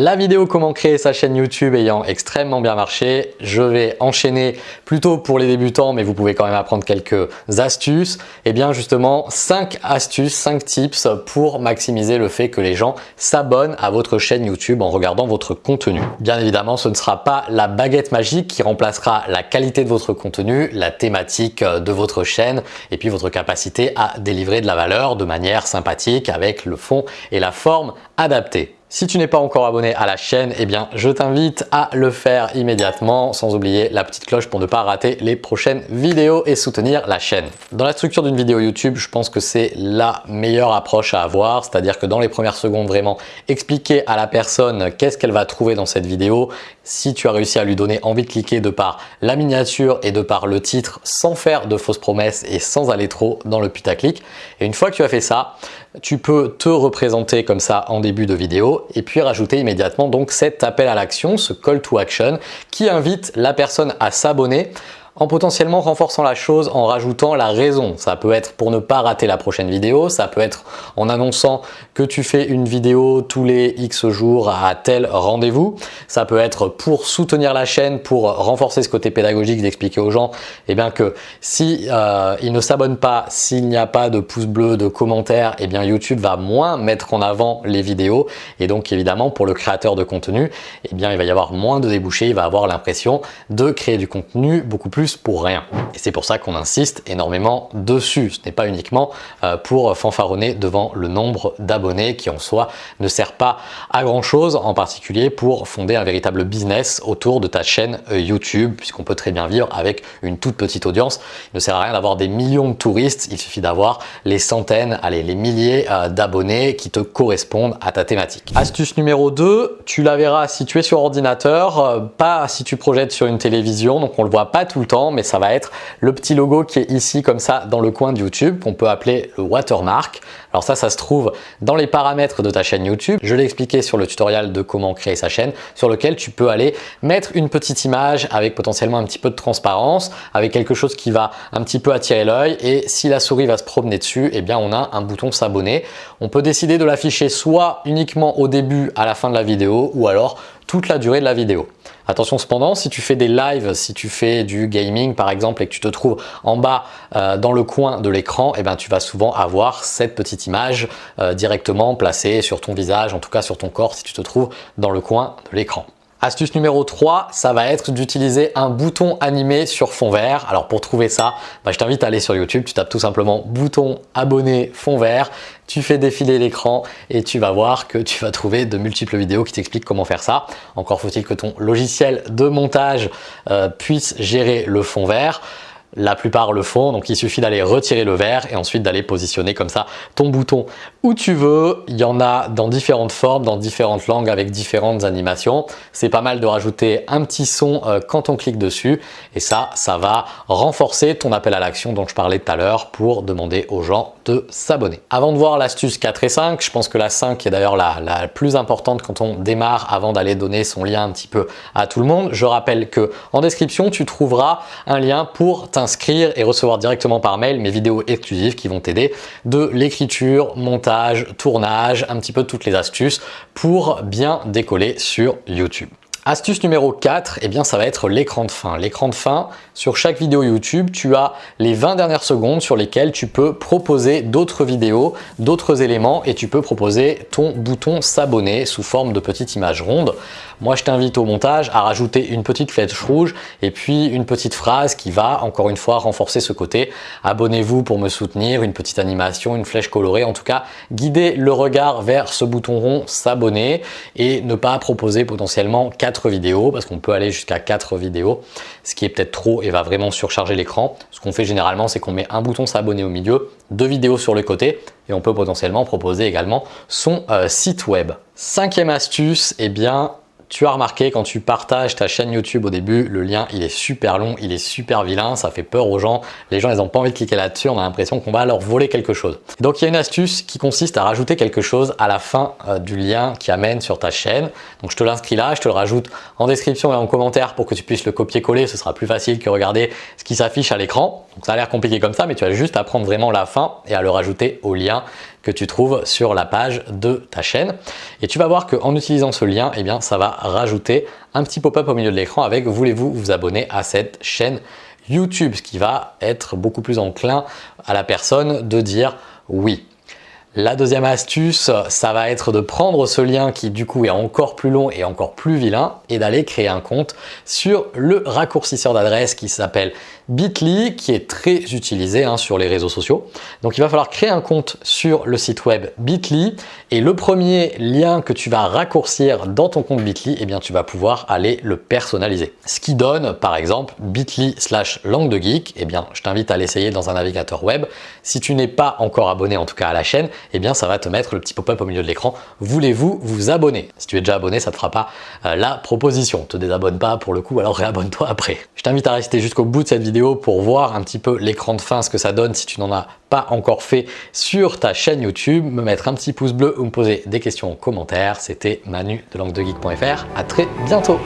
La vidéo comment créer sa chaîne YouTube ayant extrêmement bien marché, je vais enchaîner plutôt pour les débutants mais vous pouvez quand même apprendre quelques astuces. Et eh bien justement 5 astuces, 5 tips pour maximiser le fait que les gens s'abonnent à votre chaîne YouTube en regardant votre contenu. Bien évidemment ce ne sera pas la baguette magique qui remplacera la qualité de votre contenu, la thématique de votre chaîne et puis votre capacité à délivrer de la valeur de manière sympathique avec le fond et la forme adaptée. Si tu n'es pas encore abonné à la chaîne, eh bien je t'invite à le faire immédiatement sans oublier la petite cloche pour ne pas rater les prochaines vidéos et soutenir la chaîne. Dans la structure d'une vidéo YouTube, je pense que c'est la meilleure approche à avoir, c'est-à-dire que dans les premières secondes vraiment expliquer à la personne qu'est-ce qu'elle va trouver dans cette vidéo, si tu as réussi à lui donner envie de cliquer de par la miniature et de par le titre sans faire de fausses promesses et sans aller trop dans le putaclic. Et une fois que tu as fait ça, tu peux te représenter comme ça en début de vidéo et puis rajouter immédiatement donc cet appel à l'action, ce call to action qui invite la personne à s'abonner en potentiellement renforçant la chose en rajoutant la raison. Ça peut être pour ne pas rater la prochaine vidéo, ça peut être en annonçant que tu fais une vidéo tous les X jours à tel rendez-vous, ça peut être pour soutenir la chaîne, pour renforcer ce côté pédagogique, d'expliquer aux gens eh bien que si euh, ils ne s'abonnent pas, s'il n'y a pas de pouce bleu, de commentaires, eh bien YouTube va moins mettre en avant les vidéos et donc évidemment pour le créateur de contenu, eh bien il va y avoir moins de débouchés, il va avoir l'impression de créer du contenu beaucoup plus pour rien. Et c'est pour ça qu'on insiste énormément dessus. Ce n'est pas uniquement euh, pour fanfaronner devant le nombre d'abonnés qui en soi ne sert pas à grand chose, en particulier pour fonder un véritable business autour de ta chaîne euh, YouTube, puisqu'on peut très bien vivre avec une toute petite audience. Il ne sert à rien d'avoir des millions de touristes, il suffit d'avoir les centaines, allez, les milliers euh, d'abonnés qui te correspondent à ta thématique. Astuce numéro 2, tu la verras si tu es sur ordinateur, pas si tu projettes sur une télévision, donc on le voit pas tout le temps mais ça va être le petit logo qui est ici comme ça dans le coin de YouTube qu'on peut appeler le watermark. Alors ça, ça se trouve dans les paramètres de ta chaîne YouTube. Je l'ai expliqué sur le tutoriel de comment créer sa chaîne sur lequel tu peux aller mettre une petite image avec potentiellement un petit peu de transparence, avec quelque chose qui va un petit peu attirer l'œil et si la souris va se promener dessus, eh bien on a un bouton s'abonner. On peut décider de l'afficher soit uniquement au début, à la fin de la vidéo ou alors toute la durée de la vidéo. Attention cependant, si tu fais des lives, si tu fais du gaming par exemple et que tu te trouves en bas euh, dans le coin de l'écran, eh ben, tu vas souvent avoir cette petite image euh, directement placée sur ton visage, en tout cas sur ton corps si tu te trouves dans le coin de l'écran. Astuce numéro 3, ça va être d'utiliser un bouton animé sur fond vert. Alors pour trouver ça, bah, je t'invite à aller sur YouTube, tu tapes tout simplement bouton abonné fond vert, tu fais défiler l'écran et tu vas voir que tu vas trouver de multiples vidéos qui t'expliquent comment faire ça. Encore faut-il que ton logiciel de montage euh, puisse gérer le fond vert. La plupart le font, donc il suffit d'aller retirer le verre et ensuite d'aller positionner comme ça ton bouton où tu veux. Il y en a dans différentes formes, dans différentes langues avec différentes animations. C'est pas mal de rajouter un petit son euh, quand on clique dessus et ça, ça va renforcer ton appel à l'action dont je parlais tout à l'heure pour demander aux gens de s'abonner. Avant de voir l'astuce 4 et 5, je pense que la 5 est d'ailleurs la, plus importante quand on démarre avant d'aller donner son lien un petit peu à tout le monde. Je rappelle que en description, tu trouveras un lien pour inscrire et recevoir directement par mail mes vidéos exclusives qui vont t'aider de l'écriture, montage, tournage, un petit peu toutes les astuces pour bien décoller sur YouTube. Astuce numéro 4, eh bien ça va être l'écran de fin. L'écran de fin, sur chaque vidéo YouTube, tu as les 20 dernières secondes sur lesquelles tu peux proposer d'autres vidéos, d'autres éléments et tu peux proposer ton bouton s'abonner sous forme de petite image ronde. Moi, je t'invite au montage à rajouter une petite flèche rouge et puis une petite phrase qui va encore une fois renforcer ce côté. Abonnez-vous pour me soutenir, une petite animation, une flèche colorée. En tout cas, guider le regard vers ce bouton rond s'abonner et ne pas proposer potentiellement vidéos parce qu'on peut aller jusqu'à quatre vidéos, ce qui est peut-être trop et va vraiment surcharger l'écran. Ce qu'on fait généralement, c'est qu'on met un bouton s'abonner au milieu, deux vidéos sur le côté et on peut potentiellement proposer également son euh, site web. Cinquième astuce, eh bien tu as remarqué quand tu partages ta chaîne YouTube au début, le lien il est super long, il est super vilain, ça fait peur aux gens. Les gens ils n'ont pas envie de cliquer là-dessus, on a l'impression qu'on va leur voler quelque chose. Donc il y a une astuce qui consiste à rajouter quelque chose à la fin euh, du lien qui amène sur ta chaîne. Donc je te l'inscris là, je te le rajoute en description et en commentaire pour que tu puisses le copier-coller. Ce sera plus facile que regarder ce qui s'affiche à l'écran. Donc ça a l'air compliqué comme ça, mais tu as juste à prendre vraiment la fin et à le rajouter au lien que tu trouves sur la page de ta chaîne. Et tu vas voir qu'en utilisant ce lien, eh ça va rajouter un petit pop-up au milieu de l'écran avec « Voulez-vous vous abonner à cette chaîne YouTube ?» ce qui va être beaucoup plus enclin à la personne de dire oui. La deuxième astuce, ça va être de prendre ce lien qui du coup est encore plus long et encore plus vilain et d'aller créer un compte sur le raccourcisseur d'adresse qui s'appelle Bitly qui est très utilisé hein, sur les réseaux sociaux. Donc il va falloir créer un compte sur le site web Bitly et le premier lien que tu vas raccourcir dans ton compte Bitly, eh bien tu vas pouvoir aller le personnaliser. Ce qui donne par exemple Bitly slash langue de geek, eh bien je t'invite à l'essayer dans un navigateur web. Si tu n'es pas encore abonné en tout cas à la chaîne, eh bien ça va te mettre le petit pop-up au milieu de l'écran. Voulez-vous vous abonner? Si tu es déjà abonné, ça ne te fera pas euh, la proposition. Te désabonne pas pour le coup, alors réabonne-toi après. Je t'invite à rester jusqu'au bout de cette vidéo pour voir un petit peu l'écran de fin, ce que ça donne si tu n'en as pas encore fait sur ta chaîne YouTube, me mettre un petit pouce bleu ou me poser des questions en commentaire. C'était Manu de languedegeek.fr. À très bientôt